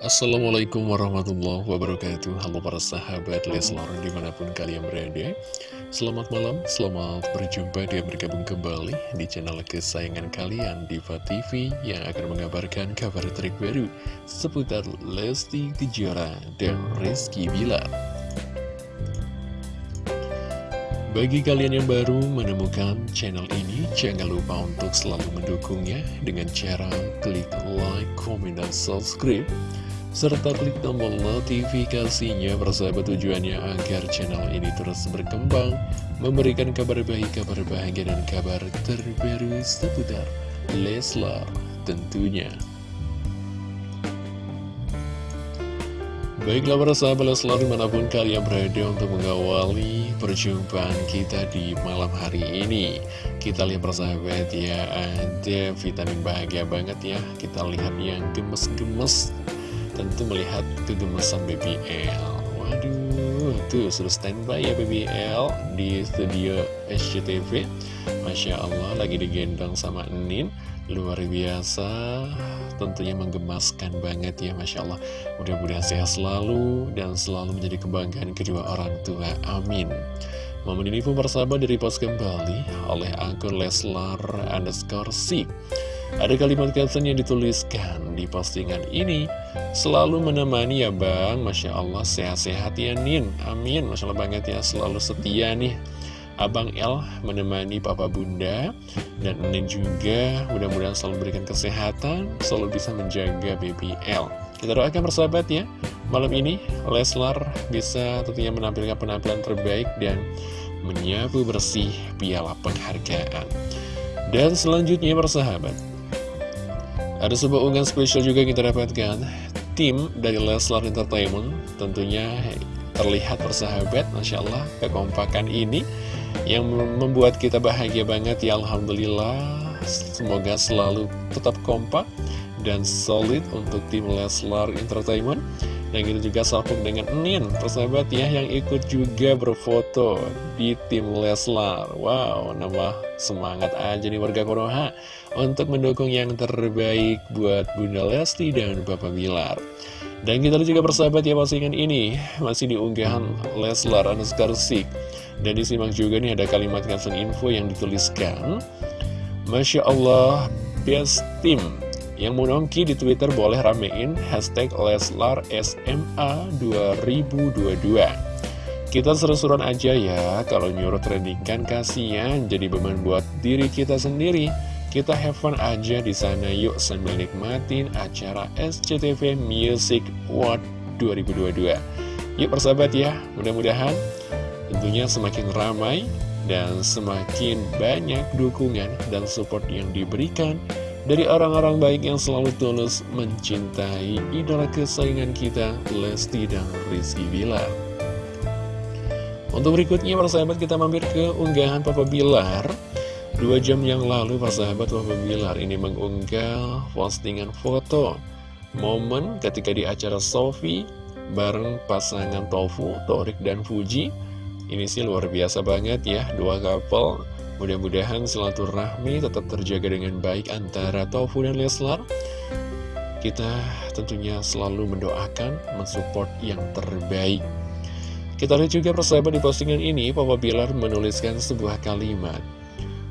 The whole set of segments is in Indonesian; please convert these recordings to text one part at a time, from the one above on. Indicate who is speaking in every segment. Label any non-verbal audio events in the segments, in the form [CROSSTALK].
Speaker 1: Assalamualaikum warahmatullahi wabarakatuh. Halo para sahabat Leslar di mana pun kalian berada. Selamat malam, selamat berjumpa dan bergabung kembali di channel kesayangan kalian Diva TV Yang akan mengabarkan kabar terbaru seputar Lesti Kejora dan Rizky Bilar. Bagi kalian yang baru menemukan channel ini, jangan lupa untuk selalu mendukungnya dengan cara klik like, comment, dan subscribe serta klik tombol notifikasinya bersahabat tujuannya agar channel ini terus berkembang, memberikan kabar baik, kabar bahagia, dan kabar terbaru seputar Leslar tentunya. Baiklah para sahabat Leslar di mana pun kalian berada untuk mengawali perjumpaan kita di malam hari ini. Kita lihat persahabat ya ada vitamin bahagia banget ya. Kita lihat yang gemes-gemes tentu melihat kegemesan BBL Waduh, tuh sudah standby ya BBL di studio SCTV Masya Allah, lagi digendong sama Enin Luar biasa, tentunya menggemaskan banget ya Masya Allah. Mudah-mudahan sehat selalu dan selalu menjadi kebanggaan kedua orang tua, amin. Momen ini pun bersahabat post kembali oleh akun Leslar underscore ada kalimat caption yang dituliskan di postingan ini Selalu menemani ya bang. Masya Allah sehat-sehat ya Nin. Amin. Masya Allah banget ya selalu setia nih. Abang L menemani papa bunda Dan Nin juga. Mudah-mudahan selalu berikan kesehatan Selalu bisa menjaga baby L Kita doakan persahabat ya Malam ini Leslar bisa tentunya menampilkan penampilan terbaik Dan menyapu bersih piala penghargaan. Dan selanjutnya persahabat ada sebuah unggahan spesial juga kita dapatkan. Tim dari Leslar Entertainment tentunya terlihat bersahabat Masya Allah kekompakan ini Yang membuat kita bahagia banget. Ya Alhamdulillah Semoga selalu tetap kompak dan solid untuk tim Leslar Entertainment dan kita juga sambung dengan Nin, persahabat ya, yang ikut juga berfoto di tim Leslar. Wow, nambah semangat aja nih warga Konoha untuk mendukung yang terbaik buat Bunda Lesti dan Bapak Bilar. Dan kita juga bersahabat ya postingan ini masih diunggahan Leslar Anuskarsik. Dan disimak juga nih ada kalimat caption info yang dituliskan. Masya Allah, best team yang mau nongki di Twitter boleh ramein hashtag Leslar SMA 2022 Kita seru-seruan aja ya, kalau nyuruh trending kan kasihan jadi beban buat diri kita sendiri. Kita have fun aja di sana yuk sambil nikmatin acara SCTV Music World 2022 Yuk persahabat ya, mudah-mudahan tentunya semakin ramai dan semakin banyak dukungan dan support yang diberikan dari orang-orang baik yang selalu tulus mencintai idola kesayangan kita, Lesti dan Rizky Bilar. Untuk berikutnya, persahabat kita mampir ke unggahan Papa Bilar. Dua jam yang lalu, persahabat Papa Bilar ini mengunggah postingan foto momen ketika di acara Sofi bareng pasangan Tofu, Torik, dan Fuji. Ini sih luar biasa banget ya, dua couple Mudah-mudahan silaturahmi tetap terjaga dengan baik antara Tofu dan Leslar. Kita tentunya selalu mendoakan, mensupport yang terbaik. Kita lihat juga persahabat di postingan ini, Papa Bilar menuliskan sebuah kalimat.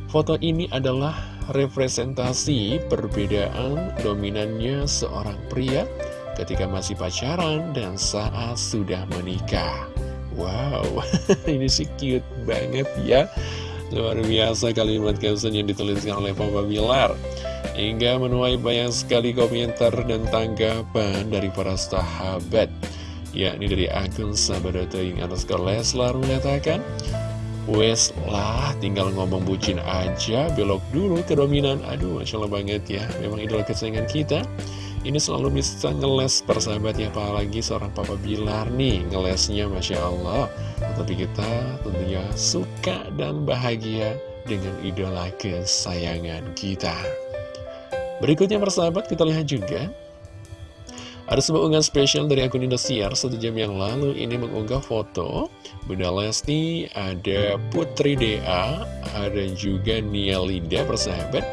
Speaker 1: Foto ini adalah representasi perbedaan dominannya seorang pria ketika masih pacaran dan saat sudah menikah. Wow, [LAUGHS] ini sih cute banget ya. Luar biasa kalimat caption yang dituliskan oleh Papa Bilar. Hingga menuai banyak sekali komentar dan tanggapan dari para sahabat Yakni dari akun sahabat yang underscore Leslar mengatakan Wes lah tinggal ngomong bucin aja belok dulu ke dominan. Aduh Masya Allah banget ya. Memang idola kesayangan kita ini selalu bisa ngeles persahabat ya apalagi seorang Papa Bilar nih ngelesnya Masya Allah. Tapi kita tentunya suka dan bahagia dengan idola kesayangan kita. Berikutnya persahabat kita lihat juga. Ada sebuah unggahan spesial dari akun Indosiar. Satu jam yang lalu ini mengunggah foto Bunda Lesti, ada Putri Dea, ada juga Nia Linda persahabat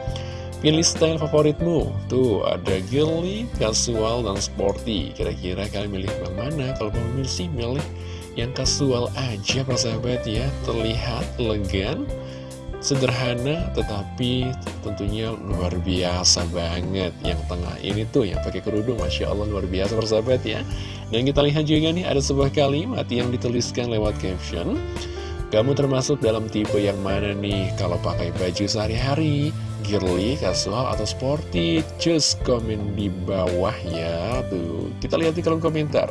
Speaker 1: Pilih style favoritmu? Tuh ada girly, casual, dan sporty. Kira-kira kalian milih yang mana? Kalau mau milih sih milih yang casual aja persahabat ya. Terlihat elegan Sederhana tetapi tentunya luar biasa banget. Yang tengah ini tuh yang pakai kerudung Masya Allah luar biasa persahabat ya. Dan kita lihat juga nih ada sebuah kalimat yang dituliskan lewat caption Kamu termasuk dalam tipe yang mana nih? Kalau pakai baju sehari-hari girly, casual, atau sporty? Just komen di bawah ya Tuh, kita lihat di kolom komentar.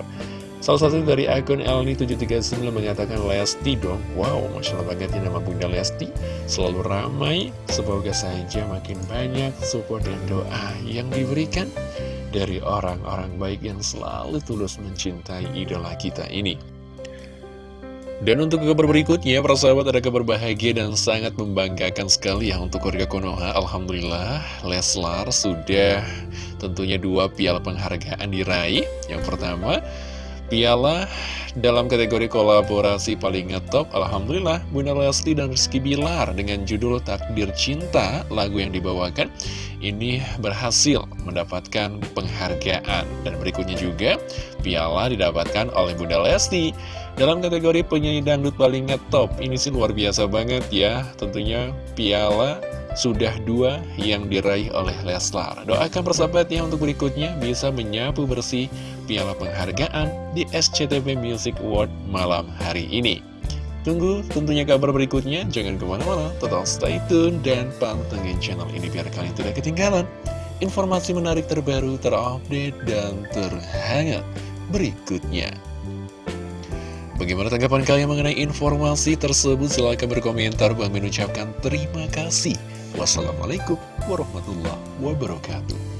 Speaker 1: Salah satu dari akun Elni739 mengatakan Lesti dong. Wow, Masya Allah banget nama Bunda Lesti. Selalu ramai Semoga saja makin banyak support dan doa yang diberikan Dari orang-orang baik yang selalu tulus mencintai idola kita ini dan untuk kabar berikutnya, para sahabat ada kabar bahagia dan sangat membanggakan sekali ya untuk keluarga Konoha. Alhamdulillah, Leslar sudah tentunya dua piala penghargaan diraih. Yang pertama, piala dalam kategori kolaborasi paling ngetop. Alhamdulillah, Bunda Lesti dan Rizky Bilar dengan judul Takdir Cinta, lagu yang dibawakan, ini berhasil mendapatkan penghargaan. Dan berikutnya juga, piala didapatkan oleh Bunda Lesti dalam kategori penyanyi dangdut paling ngetop, ini sih luar biasa banget ya. Tentunya piala sudah dua yang diraih oleh Leslar. Doakan persahabatnya untuk berikutnya bisa menyapu bersih piala penghargaan di SCTV Music Award malam hari ini. Tunggu tentunya kabar berikutnya, jangan ke mana-mana, tetap stay tune dan pantengin channel ini biar kalian tidak ketinggalan informasi menarik terbaru, terupdate, dan terhangat berikutnya. Bagaimana tanggapan kalian mengenai informasi tersebut? Silahkan berkomentar. Bang mengucapkan terima kasih. Wassalamualaikum warahmatullahi wabarakatuh.